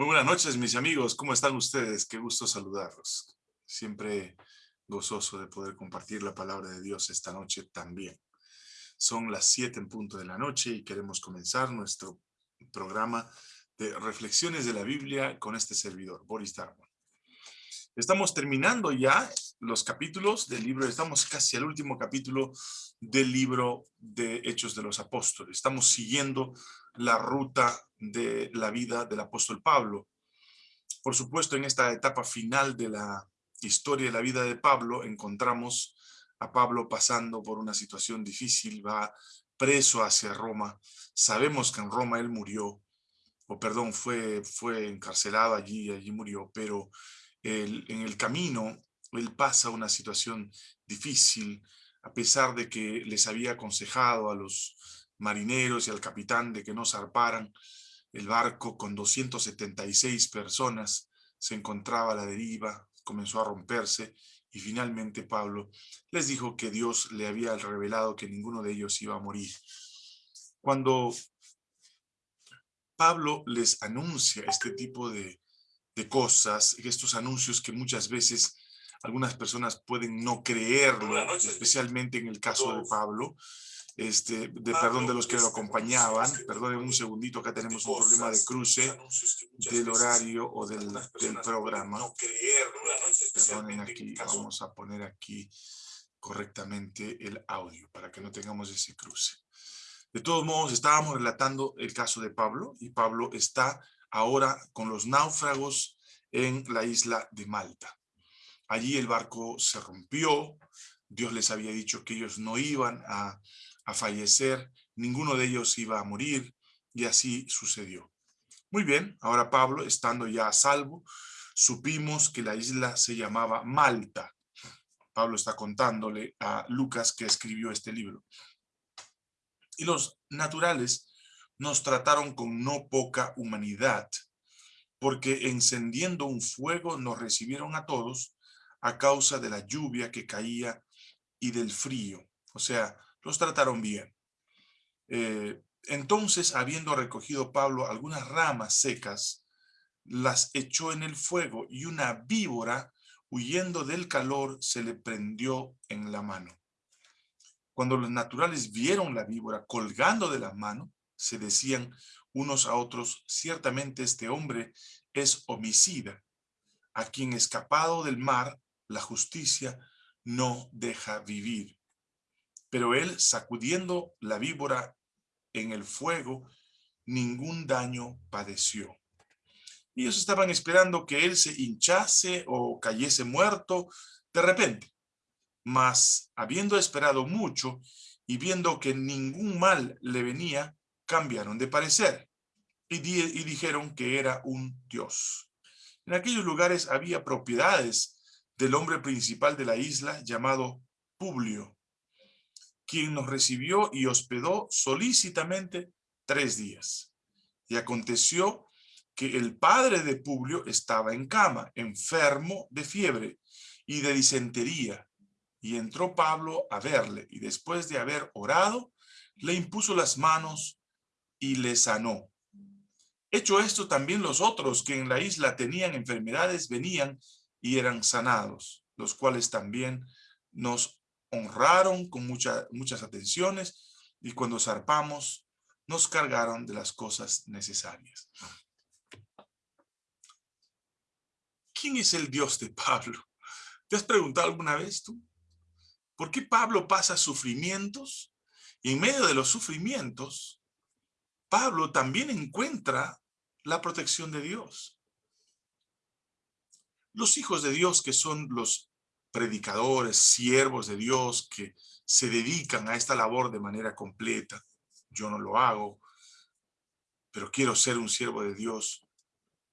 Muy buenas noches, mis amigos. ¿Cómo están ustedes? Qué gusto saludarlos. Siempre gozoso de poder compartir la palabra de Dios esta noche también. Son las siete en punto de la noche y queremos comenzar nuestro programa de reflexiones de la Biblia con este servidor, Boris Darwin. Estamos terminando ya los capítulos del libro, estamos casi al último capítulo del libro de Hechos de los Apóstoles. Estamos siguiendo la ruta de la vida del apóstol Pablo. Por supuesto, en esta etapa final de la historia de la vida de Pablo, encontramos a Pablo pasando por una situación difícil, va preso hacia Roma. Sabemos que en Roma él murió, o perdón, fue, fue encarcelado allí, allí murió, pero en el camino él pasa una situación difícil, a pesar de que les había aconsejado a los marineros y al capitán de que no zarparan, el barco con 276 personas se encontraba a la deriva, comenzó a romperse y finalmente Pablo les dijo que Dios le había revelado que ninguno de ellos iba a morir. Cuando Pablo les anuncia este tipo de, de cosas, estos anuncios que muchas veces algunas personas pueden no creerlo, especialmente en el caso de Pablo, este, de perdón de los que lo acompañaban. Perdonen un segundito, acá tenemos un problema de cruce del horario o del, del programa. Perdonen aquí, vamos a poner aquí correctamente el audio para que no tengamos ese cruce. De todos modos, estábamos relatando el caso de Pablo y Pablo está ahora con los náufragos en la isla de Malta. Allí el barco se rompió, Dios les había dicho que ellos no iban a a fallecer, ninguno de ellos iba a morir, y así sucedió. Muy bien, ahora Pablo, estando ya a salvo, supimos que la isla se llamaba Malta. Pablo está contándole a Lucas que escribió este libro. Y los naturales nos trataron con no poca humanidad, porque encendiendo un fuego nos recibieron a todos a causa de la lluvia que caía y del frío. O sea, los trataron bien. Eh, entonces, habiendo recogido Pablo algunas ramas secas, las echó en el fuego y una víbora, huyendo del calor, se le prendió en la mano. Cuando los naturales vieron la víbora colgando de la mano, se decían unos a otros, ciertamente este hombre es homicida, a quien escapado del mar, la justicia no deja vivir. Pero él, sacudiendo la víbora en el fuego, ningún daño padeció. Ellos estaban esperando que él se hinchase o cayese muerto de repente. Mas, habiendo esperado mucho y viendo que ningún mal le venía, cambiaron de parecer y, y dijeron que era un dios. En aquellos lugares había propiedades del hombre principal de la isla llamado Publio, quien nos recibió y hospedó solícitamente tres días. Y aconteció que el padre de Publio estaba en cama, enfermo de fiebre y de disentería. Y entró Pablo a verle, y después de haber orado, le impuso las manos y le sanó. Hecho esto, también los otros que en la isla tenían enfermedades venían y eran sanados, los cuales también nos honraron con muchas atenciones y cuando zarpamos nos cargaron de las cosas necesarias. ¿Quién es el Dios de Pablo? ¿Te has preguntado alguna vez tú? ¿Por qué Pablo pasa sufrimientos? Y en medio de los sufrimientos, Pablo también encuentra la protección de Dios. Los hijos de Dios, que son los predicadores, siervos de Dios que se dedican a esta labor de manera completa. Yo no lo hago, pero quiero ser un siervo de Dios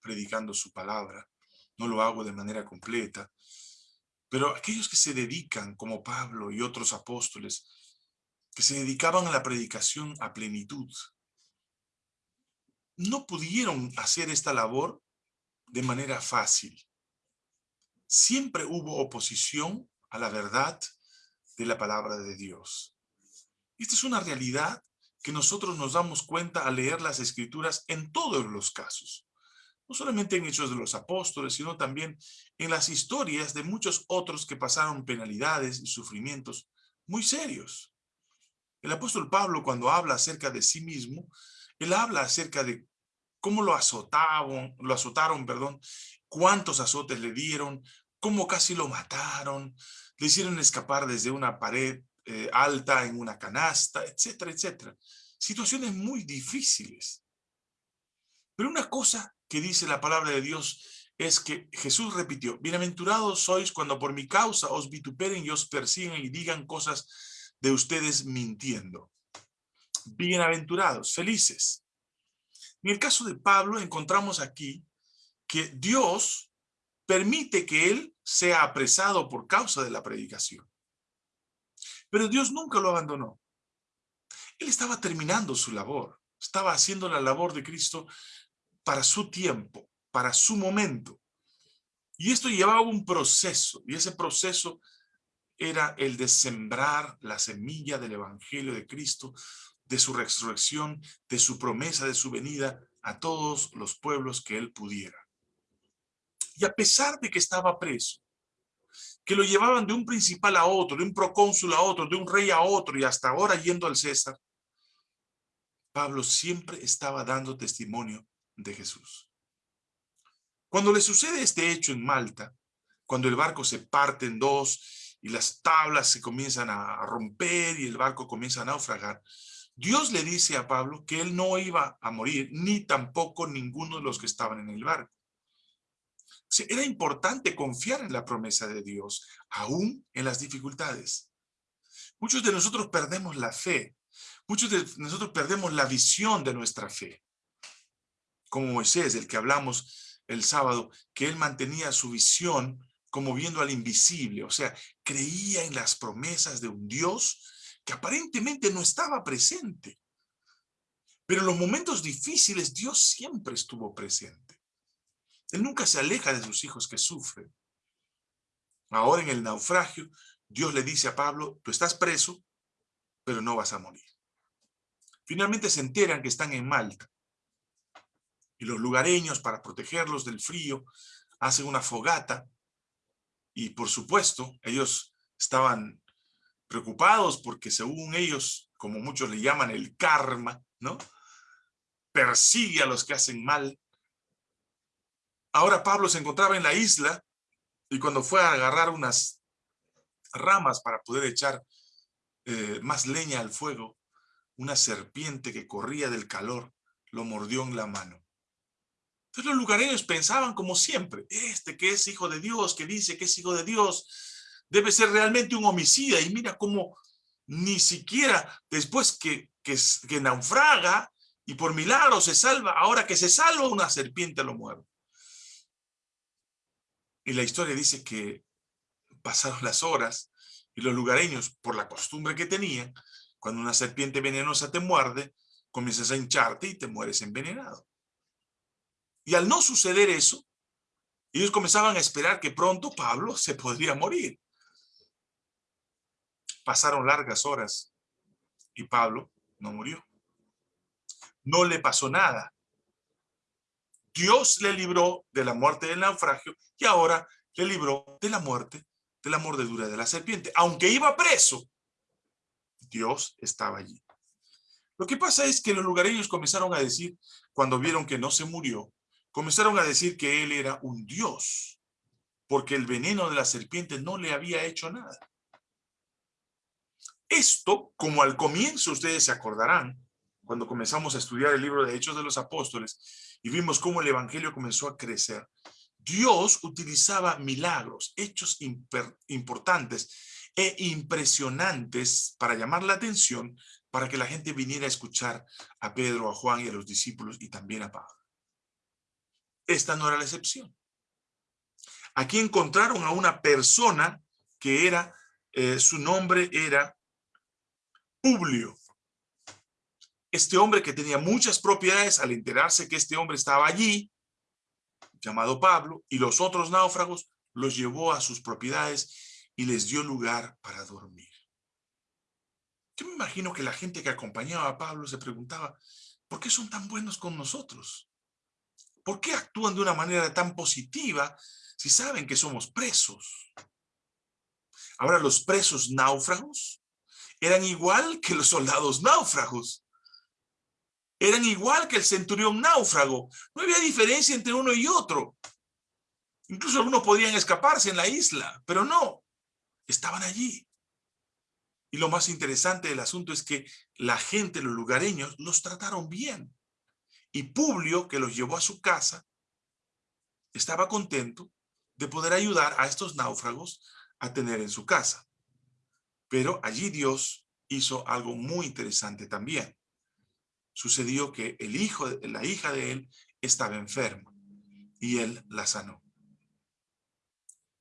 predicando su palabra. No lo hago de manera completa. Pero aquellos que se dedican, como Pablo y otros apóstoles, que se dedicaban a la predicación a plenitud, no pudieron hacer esta labor de manera fácil siempre hubo oposición a la verdad de la palabra de Dios. Esta es una realidad que nosotros nos damos cuenta al leer las escrituras en todos los casos. no solamente en Hechos de los Apóstoles, sino también en las historias de muchos otros que pasaron penalidades y sufrimientos muy serios. El apóstol Pablo, cuando habla acerca de sí mismo, él habla acerca de cómo lo azotaron, lo azotaron, perdón, cuántos azotes le dieron, cómo casi lo mataron, le hicieron escapar desde una pared eh, alta en una canasta, etcétera, etcétera. Situaciones muy difíciles. Pero una cosa que dice la palabra de Dios es que Jesús repitió, bienaventurados sois cuando por mi causa os vituperen y os persiguen y digan cosas de ustedes mintiendo. Bienaventurados, felices. En el caso de Pablo encontramos aquí que Dios permite que él sea apresado por causa de la predicación. Pero Dios nunca lo abandonó. Él estaba terminando su labor, estaba haciendo la labor de Cristo para su tiempo, para su momento. Y esto llevaba un proceso, y ese proceso era el de sembrar la semilla del Evangelio de Cristo, de su resurrección, de su promesa, de su venida a todos los pueblos que él pudiera. Y a pesar de que estaba preso, que lo llevaban de un principal a otro, de un procónsul a otro, de un rey a otro, y hasta ahora yendo al César, Pablo siempre estaba dando testimonio de Jesús. Cuando le sucede este hecho en Malta, cuando el barco se parte en dos y las tablas se comienzan a romper y el barco comienza a naufragar, Dios le dice a Pablo que él no iba a morir, ni tampoco ninguno de los que estaban en el barco. Era importante confiar en la promesa de Dios, aún en las dificultades. Muchos de nosotros perdemos la fe, muchos de nosotros perdemos la visión de nuestra fe como Moisés, del que hablamos el sábado, que él mantenía su visión como viendo al invisible, o sea, creía en las promesas de un Dios que aparentemente no estaba presente. Pero en los momentos difíciles Dios siempre estuvo presente. Él nunca se aleja de sus hijos que sufren. Ahora en el naufragio, Dios le dice a Pablo, tú estás preso, pero no vas a morir. Finalmente se enteran que están en Malta y los lugareños, para protegerlos del frío, hacen una fogata. Y por supuesto, ellos estaban preocupados porque según ellos, como muchos le llaman el karma, ¿no? Persigue a los que hacen mal. Ahora Pablo se encontraba en la isla y cuando fue a agarrar unas ramas para poder echar eh, más leña al fuego, una serpiente que corría del calor lo mordió en la mano. Entonces los lugareños pensaban como siempre, este que es hijo de Dios, que dice que es hijo de Dios, debe ser realmente un homicida. Y mira cómo ni siquiera después que, que, que naufraga y por milagro se salva, ahora que se salva una serpiente lo muerde. Y la historia dice que pasaron las horas y los lugareños, por la costumbre que tenían, cuando una serpiente venenosa te muerde, comienzas a hincharte y te mueres envenenado. Y al no suceder eso, ellos comenzaban a esperar que pronto Pablo se podría morir. Pasaron largas horas y Pablo no murió. No le pasó nada. Dios le libró de la muerte del naufragio y ahora le libró de la muerte de la mordedura de la serpiente. Aunque iba preso, Dios estaba allí. Lo que pasa es que los lugareños comenzaron a decir, cuando vieron que no se murió, comenzaron a decir que él era un dios, porque el veneno de la serpiente no le había hecho nada. Esto, como al comienzo ustedes se acordarán, cuando comenzamos a estudiar el libro de Hechos de los Apóstoles y vimos cómo el Evangelio comenzó a crecer, Dios utilizaba milagros, hechos importantes e impresionantes para llamar la atención, para que la gente viniera a escuchar a Pedro, a Juan y a los discípulos y también a Pablo. Esta no era la excepción. Aquí encontraron a una persona que era, eh, su nombre era Publio. Este hombre que tenía muchas propiedades, al enterarse que este hombre estaba allí, llamado Pablo, y los otros náufragos, los llevó a sus propiedades y les dio lugar para dormir. Yo me imagino que la gente que acompañaba a Pablo se preguntaba, ¿por qué son tan buenos con nosotros? ¿Por qué actúan de una manera tan positiva si saben que somos presos? Ahora, los presos náufragos eran igual que los soldados náufragos. Eran igual que el centurión náufrago. No había diferencia entre uno y otro. Incluso algunos podían escaparse en la isla, pero no. Estaban allí. Y lo más interesante del asunto es que la gente, los lugareños, los trataron bien. Y Publio, que los llevó a su casa, estaba contento de poder ayudar a estos náufragos a tener en su casa. Pero allí Dios hizo algo muy interesante también. Sucedió que el hijo, la hija de él estaba enferma y él la sanó.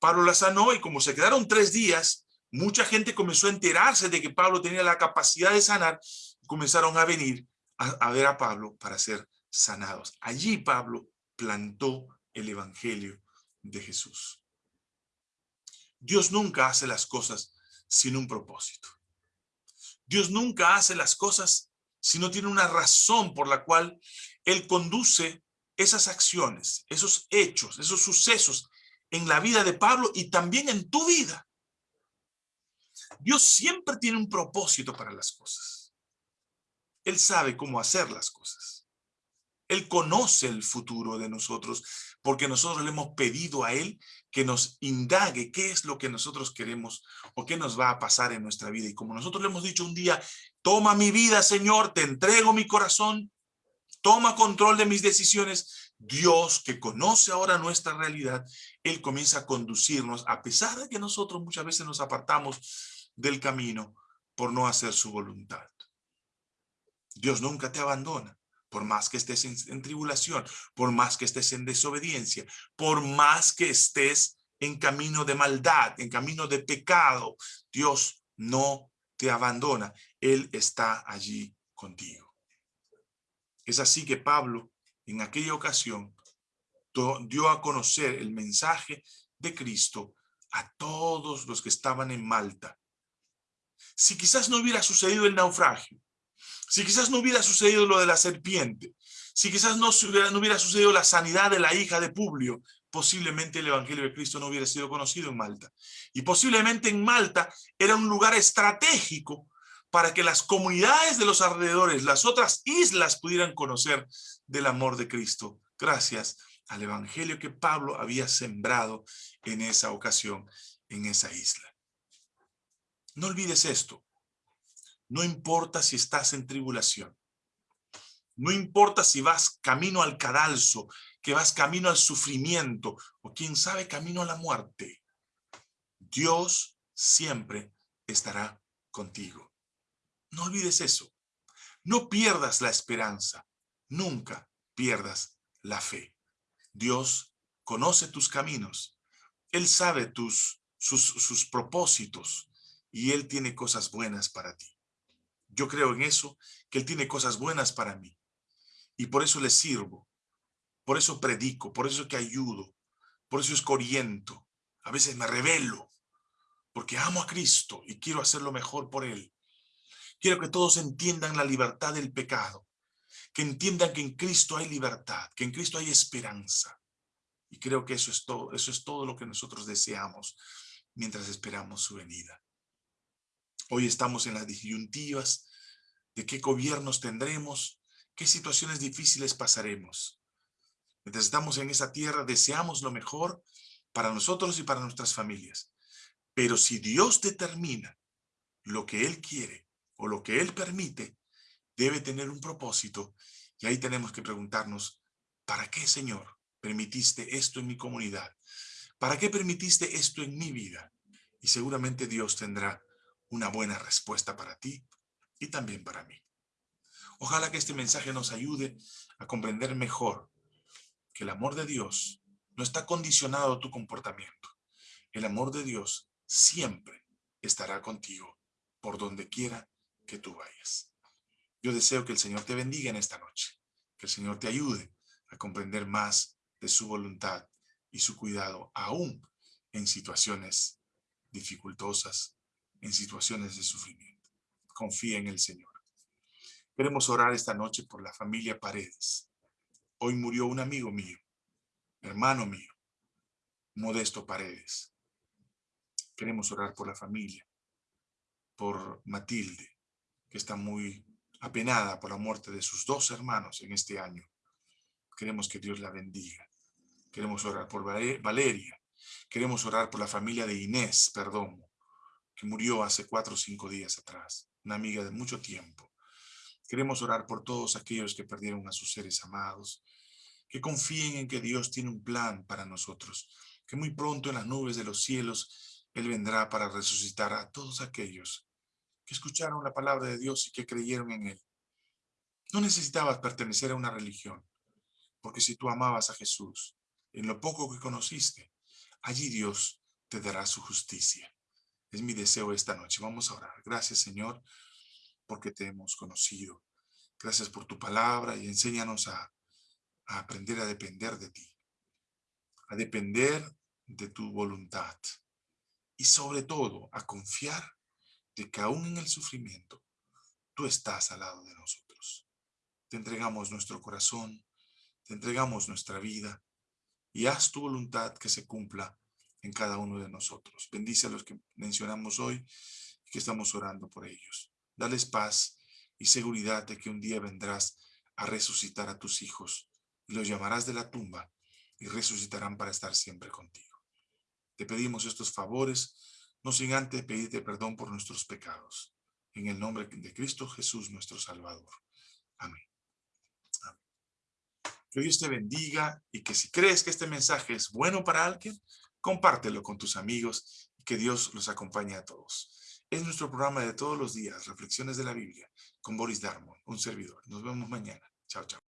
Pablo la sanó y como se quedaron tres días, mucha gente comenzó a enterarse de que Pablo tenía la capacidad de sanar, comenzaron a venir a, ver a Pablo para ser sanados. Allí Pablo plantó el evangelio de Jesús. Dios nunca hace las cosas sin un propósito. Dios nunca hace las cosas si no tiene una razón por la cual Él conduce esas acciones, esos hechos, esos sucesos en la vida de Pablo y también en tu vida. Dios siempre tiene un propósito para las cosas. Él sabe cómo hacer las cosas. Él conoce el futuro de nosotros porque nosotros le hemos pedido a Él que nos indague qué es lo que nosotros queremos o qué nos va a pasar en nuestra vida. Y como nosotros le hemos dicho un día, toma mi vida, Señor, te entrego mi corazón, toma control de mis decisiones. Dios, que conoce ahora nuestra realidad, Él comienza a conducirnos, a pesar de que nosotros muchas veces nos apartamos del camino por no hacer su voluntad. Dios nunca te abandona, por más que estés en, tribulación, por más que estés en desobediencia, por más que estés en camino de maldad, en camino de pecado, Dios no te abandona. Él está allí contigo. Es así que Pablo, en aquella ocasión, dio a conocer el mensaje de Cristo a todos los que estaban en Malta. Si quizás no hubiera sucedido el naufragio, si quizás no hubiera sucedido lo de la serpiente, si quizás no hubiera, no hubiera sucedido la sanidad de la hija de Publio, posiblemente el Evangelio de Cristo no hubiera sido conocido en Malta. Y posiblemente en Malta era un lugar estratégico para que las comunidades de los alrededores, las otras islas pudieran conocer del amor de Cristo, gracias al evangelio que Pablo había sembrado en esa ocasión, en esa isla. No olvides esto, no importa si estás en tribulación, no importa si vas camino al cadalso, que vas camino al sufrimiento, o quién sabe, camino a la muerte, Dios siempre estará contigo. No olvides eso. No pierdas la esperanza. Nunca pierdas la fe. Dios conoce tus caminos. Él sabe tus, sus, sus propósitos y Él tiene cosas buenas para ti. Yo creo en eso, que Él tiene cosas buenas para mí. Y por eso le sirvo. Por eso predico, por eso que ayudo. Por eso escoriento. A veces me revelo. Porque amo a Cristo y quiero hacer lo mejor por Él. Quiero que todos entiendan la libertad del pecado, que entiendan que en Cristo hay libertad, que en Cristo hay esperanza. Y creo que eso es todo, eso es todo lo que nosotros deseamos mientras esperamos su venida. Hoy estamos en las disyuntivas de qué gobiernos tendremos, qué situaciones difíciles pasaremos. Estamos en esa tierra, deseamos lo mejor para nosotros y para nuestras familias. Pero si Dios determina lo que Él quiere, o lo que Él permite debe tener un propósito y ahí tenemos que preguntarnos, ¿para qué, Señor, permitiste esto en mi comunidad? ¿Para qué permitiste esto en mi vida? Y seguramente Dios tendrá una buena respuesta para ti y también para mí. Ojalá que este mensaje nos ayude a comprender mejor que el amor de Dios no está condicionado a tu comportamiento. El amor de Dios siempre estará contigo por donde quiera que tú vayas. Yo deseo que el Señor te bendiga en esta noche, que el Señor te ayude a comprender más de su voluntad y su cuidado, aún en situaciones dificultosas, en situaciones de sufrimiento. Confía en el Señor. Queremos orar esta noche por la familia Paredes. Hoy murió un amigo mío, hermano mío, Modesto Paredes. Queremos orar por la familia, por Matilde, que está muy apenada por la muerte de sus dos hermanos en este año. Queremos que Dios la bendiga. Queremos orar por Valeria. Queremos orar por la familia de Inés perdón, que murió hace cuatro o cinco días atrás, una amiga de mucho tiempo. Queremos orar por todos aquellos que perdieron a sus seres amados, que confíen en que Dios tiene un plan para nosotros, que muy pronto en las nubes de los cielos Él vendrá para resucitar a todos aquellos que escucharon la palabra de Dios y que creyeron en Él. No necesitabas pertenecer a una religión, porque si tú amabas a Jesús, en lo poco que conociste, allí Dios te dará su justicia. Es mi deseo esta noche. Vamos a orar. Gracias, Señor, porque te hemos conocido. Gracias por tu palabra y enséñanos a, aprender a depender de ti, a depender de tu voluntad y sobre todo a confiar de que aún en el sufrimiento tú estás al lado de nosotros. Te entregamos nuestro corazón, te entregamos nuestra vida y haz tu voluntad que se cumpla en cada uno de nosotros. Bendice a los que mencionamos hoy y que estamos orando por ellos. Dales paz y seguridad de que un día vendrás a resucitar a tus hijos y los llamarás de la tumba y resucitarán para estar siempre contigo. Te pedimos estos favores, no sin antes pedirte perdón por nuestros pecados. En el nombre de Cristo Jesús, nuestro Salvador. Amén. Amén. Que Dios te bendiga y que si crees que este mensaje es bueno para alguien, compártelo con tus amigos y que Dios los acompañe a todos. Es nuestro programa de todos los días, Reflexiones de la Biblia, con Boris Darmon, un servidor. Nos vemos mañana. Chao, chao.